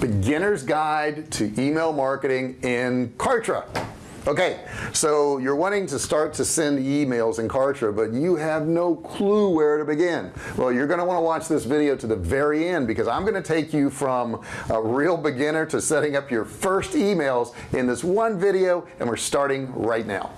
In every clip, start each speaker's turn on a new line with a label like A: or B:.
A: beginner's guide to email marketing in Kartra. Okay so you're wanting to start to send emails in Kartra but you have no clue where to begin. Well you're going to want to watch this video to the very end because I'm going to take you from a real beginner to setting up your first emails in this one video and we're starting right now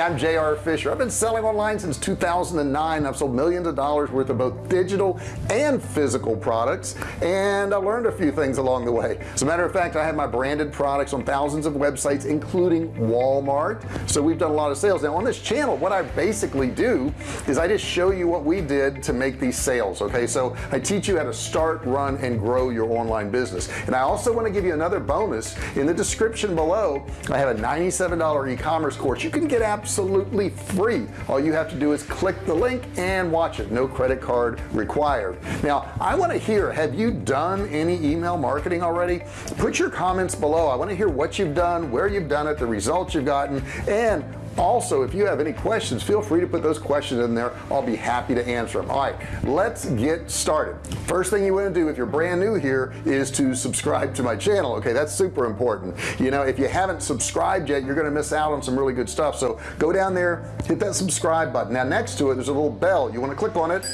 A: I'm JR Fisher. I've been selling online since 2009 I've sold millions of dollars worth of both digital and physical products and I learned a few things along the way. As a matter of fact I have my branded products on thousands of websites including Walmart. So we've done a lot of sales. Now on this channel what I basically do is I just show you what we did to make these sales okay? So I teach you how to start run and grow your online business. And I also want to give you another bonus. In the description below I have a $97 e-commerce course. You can get absolutely free. All you have to do is click the link and watch it. No credit card required. Now I want to hear have you done any email marketing already? Put your comments below. I want to hear what you've done where you've done it the results you've gotten and also if you have any questions feel free to put those questions in there. I'll be happy to answer them all right let's get started. First thing you want to do if you're brand new here is to subscribe to my channel okay? That's super important. You know if you haven't subscribed yet you're gonna miss out on some really good stuff. So go down there hit that subscribe button. Now next to it there's a little bell. You want to click on it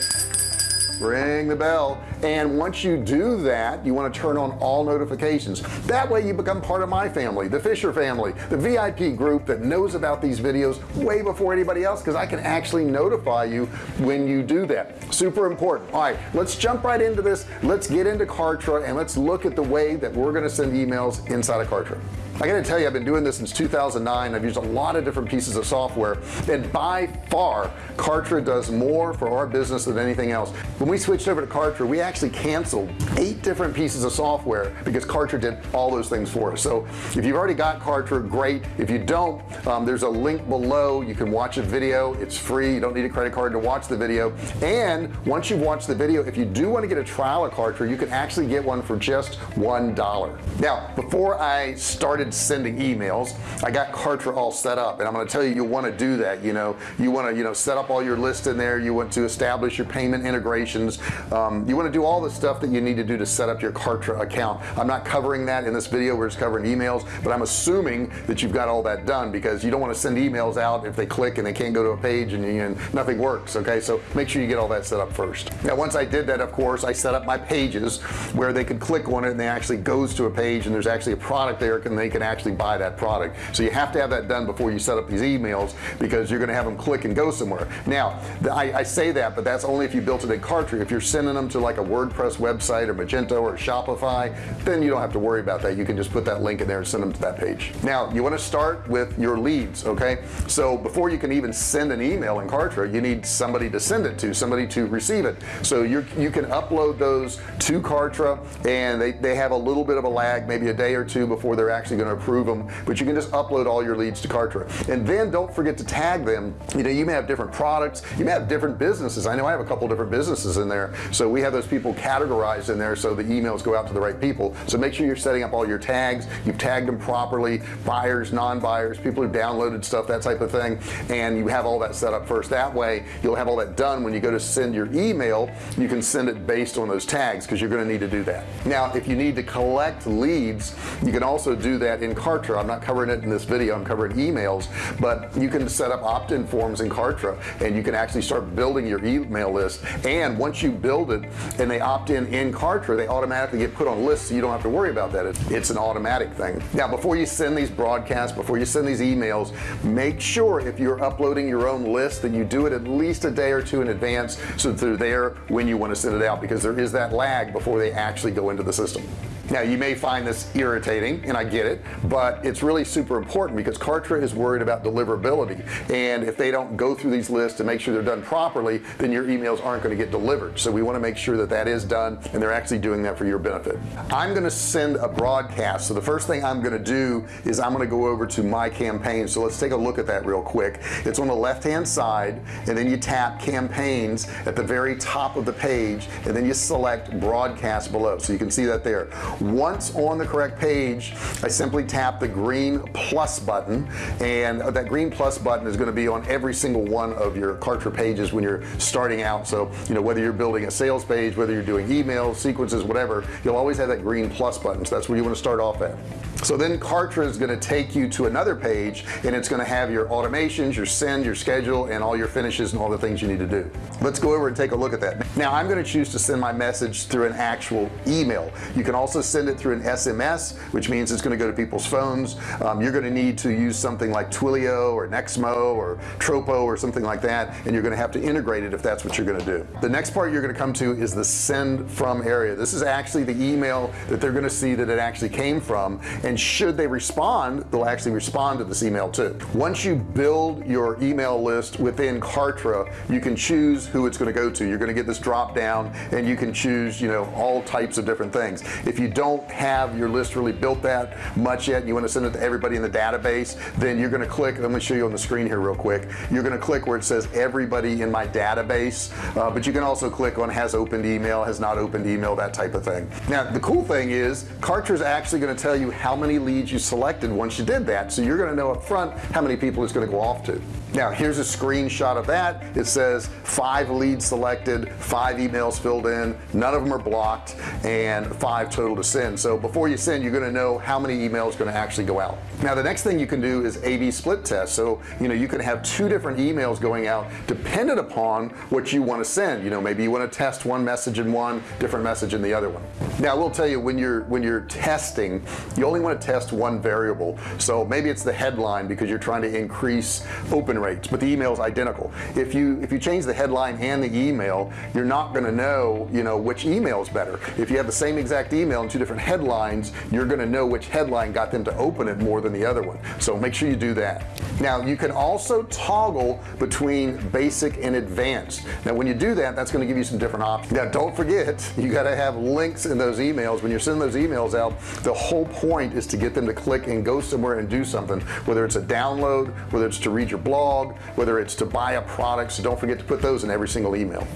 A: ring the bell. And once you do that you want to turn on all notifications. That way you become part of my family the Fisher family the VIP group that knows about these videos way before anybody else because I can actually notify you when you do that. Super important. All right let's jump right into this. Let's get into Kartra and let's look at the way that we're going to send emails inside of Kartra I gotta tell you I've been doing this since 2009 I've used a lot of different pieces of software and by far Kartra does more for our business than anything else. When we switched over to Kartra we actually canceled eight different pieces of software because Kartra did all those things for us. So if you've already got Kartra great. If you don't um, there's a link below. You can watch a video. It's free. You don't need a credit card to watch the video. And once you've watched the video if you do want to get a trial of Kartra you can actually get one for just one dollar. Now before I started started sending emails. I got Kartra all set up and I'm going to tell you you want to do that you know. You want to you know set up all your list in there. You want to establish your payment integrations. Um, you want to do all the stuff that you need to do to set up your Kartra account. I'm not covering that in this video. We're just covering emails but I'm assuming that you've got all that done because you don't want to send emails out if they click and they can't go to a page and, and nothing works okay? So make sure you get all that set up first. Now once I did that of course I set up my pages where they could click on it and they actually goes to a page and there's actually a product there and they can actually buy that product. So you have to have that done before you set up these emails because you're gonna have them click and go somewhere. Now I, I, say that but that's only if you built it in Kartra if you're sending them to like a WordPress website or Magento or Shopify then you don't have to worry about that. You can just put that link in there and send them to that page. Now you want to start with your leads okay? So before you can even send an email in Kartra you need somebody to send it to somebody to receive it. So you you can upload those to Kartra and they, they have a little bit of a lag maybe a day or two before they're actually going going to approve them but you can just upload all your leads to Kartra. And then don't forget to tag them. You know you may have different products. You may have different businesses. I know I have a couple different businesses in there. So we have those people categorized in there so the emails go out to the right people. So make sure you're setting up all your tags. You've tagged them properly. Buyers non-buyers people who downloaded stuff that type of thing. And you have all that set up first. That way you'll have all that done when you go to send your email. You can send it based on those tags because you're going to need to do that. Now if you need to collect leads you can also do that in Kartra. I'm not covering it in this video I'm covering emails but you can set up opt-in forms in Kartra and you can actually start building your email list. And once you build it and they opt in in Kartra they automatically get put on lists so you don't have to worry about that. It's, it's an automatic thing. Now before you send these broadcasts before you send these emails make sure if you're uploading your own list that you do it at least a day or two in advance so that they're there when you want to send it out because there is that lag before they actually go into the system now you may find this irritating and I get it but it's really super important because Kartra is worried about deliverability. And if they don't go through these lists and make sure they're done properly then your emails aren't going to get delivered. So we want to make sure that that is done and they're actually doing that for your benefit. I'm going to send a broadcast. So the first thing I'm going to do is I'm going to go over to my campaign so let's take a look at that real quick. It's on the left hand side and then you tap campaigns at the very top of the page and then you select broadcast below. So you can see that there once on the correct page I simply tap the green plus button and that green plus button is going to be on every single one of your Kartra pages when you're starting out. So you know whether you're building a sales page whether you're doing emails sequences whatever you'll always have that green plus button. So that's where you want to start off at so then Kartra is going to take you to another page and it's going to have your automations your send your schedule and all your finishes and all the things you need to do. Let's go over and take a look at that. Now I'm going to choose to send my message through an actual email. You can also send it through an SMS which means it's going to go to people's phones. Um, you're going to need to use something like Twilio or Nexmo or Tropo or something like that and you're going to have to integrate it if that's what you're going to do. The next part you're going to come to is the send from area. This is actually the email that they're going to see that it actually came from and should they respond they'll actually respond to this email too. Once you build your email list within Kartra you can choose who it's going to go to. You're going to get this drop down and you can choose you know all types of different things. If you don't have your list really built that much yet and you want to send it to everybody in the database then you're going to click let me show you on the screen here real quick. You're going to click where it says everybody in my database uh, but you can also click on has opened email has not opened email that type of thing. Now the cool thing is Kartra is actually going to tell you how many leads you selected once you did that. So you're going to know up front how many people it's going to go off to. Now here's a screenshot of that. It says five leads selected five emails filled in none of them are blocked and five total to send. So before you send you're going to know how many emails going to actually go out. Now the next thing you can do is a-b split test. So you know you can have two different emails going out dependent upon what you want to send. You know maybe you want to test one message in one different message in the other one. Now I will tell you when you're when you're testing you only want to test one variable. So maybe it's the headline because you're trying to increase open rates but the email is identical. If you if you change the headline and the email you're not going to know you know which email is better. If you have the same exact email and two different headlines you're going to know which headline got them to open it more than the other one. So make sure you do that. Now you can also toggle between basic and advanced. Now when you do that that's going to give you some different options. Now don't forget you got to have links in those emails. When you're sending those emails out the whole point is to get them to click and go somewhere and do something. Whether it's a download whether it's to read your blog whether it's to buy a product. So don't forget to put those in every single email.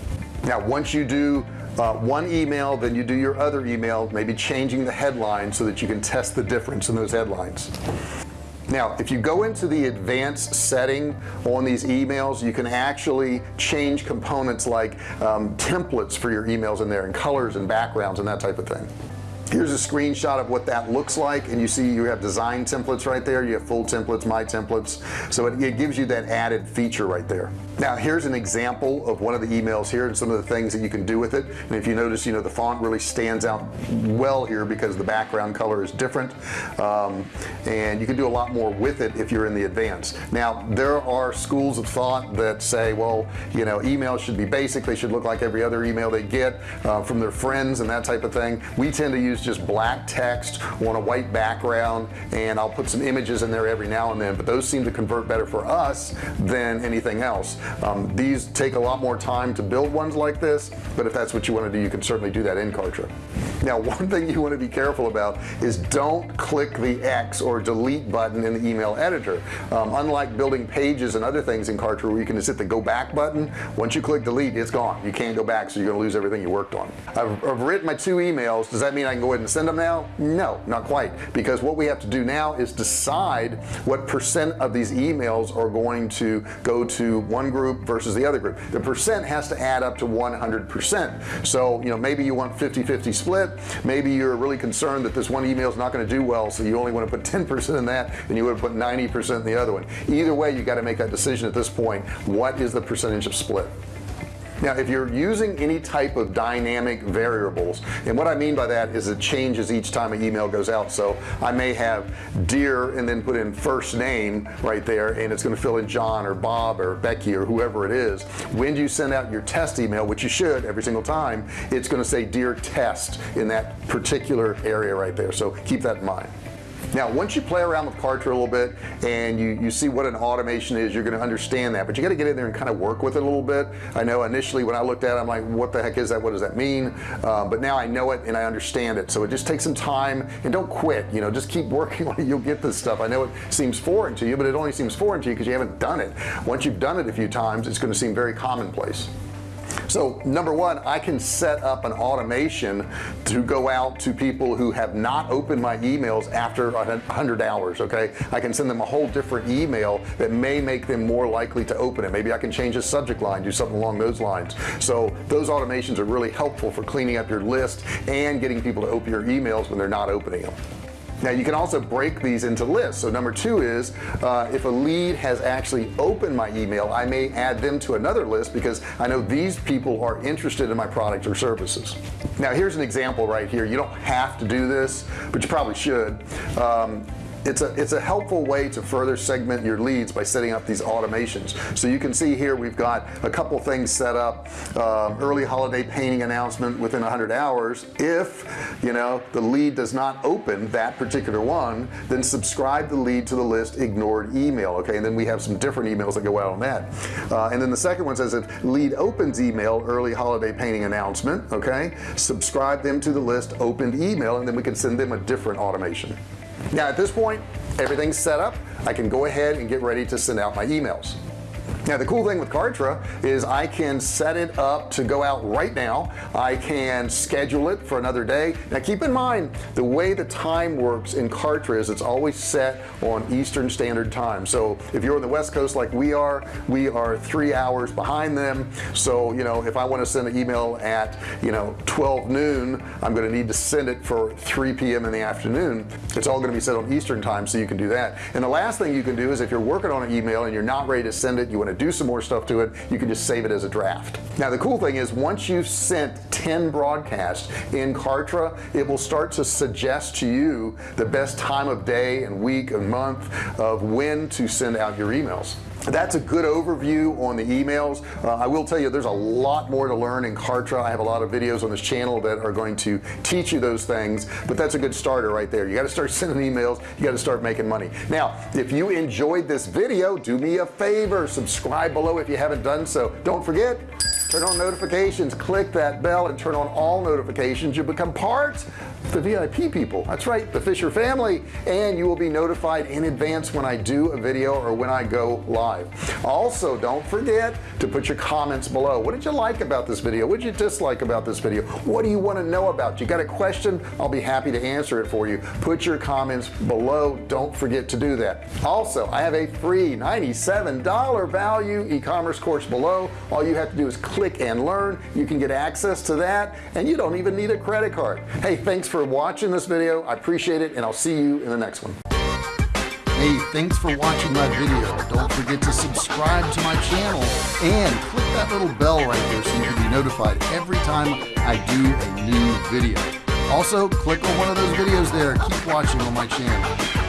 A: Now once you do uh, one email then you do your other email maybe changing the headline so that you can test the difference in those headlines. Now if you go into the advanced setting on these emails you can actually change components like um, templates for your emails in there and colors and backgrounds and that type of thing here's a screenshot of what that looks like and you see you have design templates right there. You have full templates my templates. So it, it, gives you that added feature right there. Now here's an example of one of the emails here and some of the things that you can do with it. And if you notice you know the font really stands out well here because the background color is different. Um, and you can do a lot more with it if you're in the advanced. Now there are schools of thought that say well you know emails should be basic. They should look like every other email they get uh, from their friends and that type of thing. We tend to use just black text on a white background and I'll put some images in there every now and then but those seem to convert better for us than anything else. Um, these take a lot more time to build ones like this but if that's what you want to do you can certainly do that in Kartra. Now one thing you want to be careful about is don't click the X or delete button in the email editor. Um, unlike building pages and other things in Kartra where you can just hit the go back button once you click delete it's gone. You can't go back so you're gonna lose everything you worked on. I've, I've written my two emails. Does that mean I can go ahead and send them now? No not quite. Because what we have to do now is decide what percent of these emails are going to go to one group versus the other group. The percent has to add up to 100 percent. So you know maybe you want 50 50 split. Maybe you're really concerned that this one email is not going to do well so you only want to put 10% in that and you would put 90% in the other one. Either way you got to make that decision at this point. What is the percentage of split now if you're using any type of dynamic variables and what I mean by that is it changes each time an email goes out. So I may have dear and then put in first name right there and it's going to fill in John or Bob or Becky or whoever it is. When you send out your test email which you should every single time it's going to say dear test in that particular area right there. So keep that in mind now once you play around with Kartra a little bit and you you see what an automation is you're going to understand that but you got to get in there and kind of work with it a little bit. I know initially when I looked at it I'm like what the heck is that? What does that mean? Uh, but now I know it and I understand it. So it just takes some time and don't quit you know just keep working it you'll get this stuff. I know it seems foreign to you but it only seems foreign to you because you haven't done it. Once you've done it a few times it's going to seem very commonplace so number one I can set up an automation to go out to people who have not opened my emails after hundred hours okay? I can send them a whole different email that may make them more likely to open it. Maybe I can change a subject line do something along those lines. So those automations are really helpful for cleaning up your list and getting people to open your emails when they're not opening them now you can also break these into lists. So number two is uh, if a lead has actually opened my email I may add them to another list because I know these people are interested in my product or services. Now here's an example right here. You don't have to do this but you probably should. Um, it's a it's a helpful way to further segment your leads by setting up these automations. So you can see here we've got a couple things set up. Uh, early holiday painting announcement within 100 hours. If you know the lead does not open that particular one then subscribe the lead to the list ignored email okay? And then we have some different emails that go out on that. Uh, and then the second one says if lead opens email early holiday painting announcement okay? Subscribe them to the list opened email and then we can send them a different automation now at this point everything's set up. I can go ahead and get ready to send out my emails now the cool thing with Kartra is I can set it up to go out right now. I can schedule it for another day. Now keep in mind the way the time works in Kartra is it's always set on Eastern Standard Time. So if you're on the West Coast like we are we are three hours behind them. So you know if I want to send an email at you know 12 noon I'm going to need to send it for 3 p.m. in the afternoon. It's all going to be set on Eastern time so you can do that. And the last thing you can do is if you're working on an email and you're not ready to send it you want to do some more stuff to it you can just save it as a draft. Now the cool thing is once you've sent 10 broadcasts in Kartra it will start to suggest to you the best time of day and week and month of when to send out your emails that's a good overview on the emails. Uh, I will tell you there's a lot more to learn in Kartra. I have a lot of videos on this channel that are going to teach you those things but that's a good starter right there. You got to start sending emails you got to start making money. Now if you enjoyed this video do me a favor subscribe below if you haven't done so. Don't forget turn on notifications click that bell and turn on all notifications. You become part the VIP people. That's right the Fisher family. And you will be notified in advance when I do a video or when I go live. Also don't forget to put your comments below. What did you like about this video? What did you dislike about this video? What do you want to know about? You got a question? I'll be happy to answer it for you. Put your comments below. Don't forget to do that. Also I have a free $97 value e-commerce course below. All you have to do is click and learn you can get access to that and you don't even need a credit card hey thanks for watching this video I appreciate it and I'll see you in the next one Hey, thanks for watching my video. Don't forget to subscribe to my channel and click that little bell right there so you can be notified every time I do a new video. Also, click on one of those videos there. Keep watching on my channel.